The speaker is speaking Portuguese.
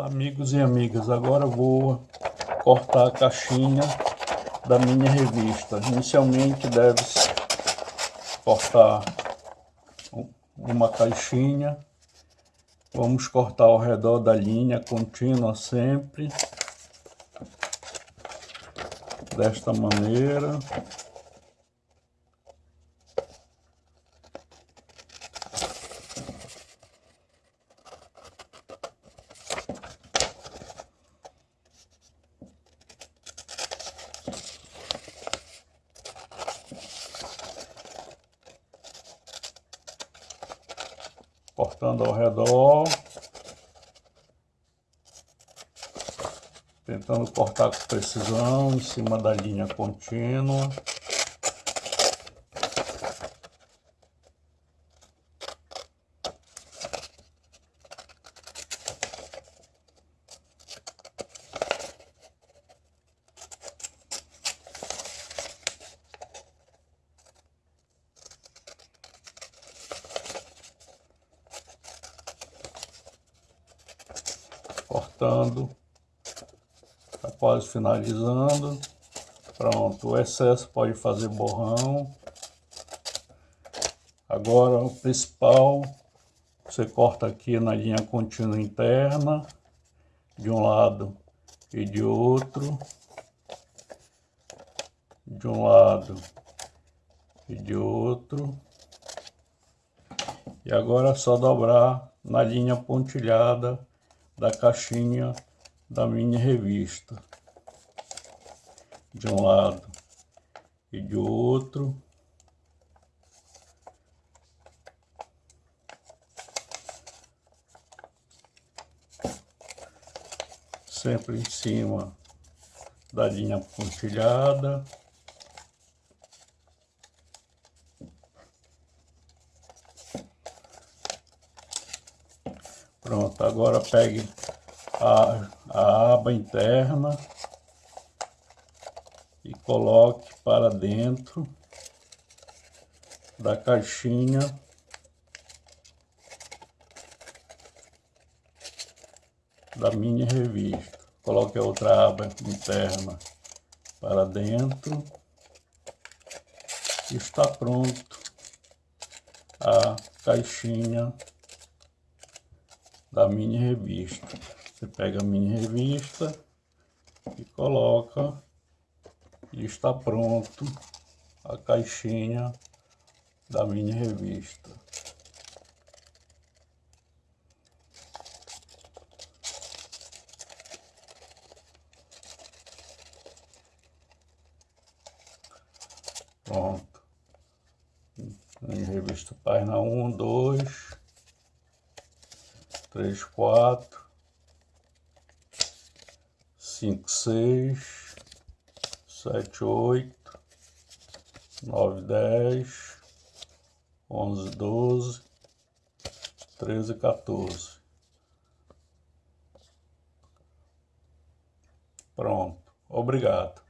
Amigos e amigas, agora vou cortar a caixinha da minha revista. Inicialmente deve cortar uma caixinha. Vamos cortar ao redor da linha contínua sempre. Desta maneira. Cortando ao redor, tentando cortar com precisão em cima da linha contínua. Cortando, tá quase finalizando. Pronto, o excesso pode fazer borrão. Agora o principal, você corta aqui na linha contínua interna, de um lado e de outro, de um lado e de outro. E agora é só dobrar na linha pontilhada da caixinha da minha revista. De um lado e de outro. Sempre em cima da linha pontilhada. Pronto, agora pegue a, a aba interna e coloque para dentro da caixinha da minha revista. Coloque a outra aba interna para dentro. Está pronto a caixinha da mini revista. Você pega a mini revista e coloca e está pronto a caixinha da mini revista. Pronto. Mini revista página 1, 2, três, quatro, cinco, seis, sete, oito, nove, dez, onze, doze, treze, 14. Pronto. Obrigado.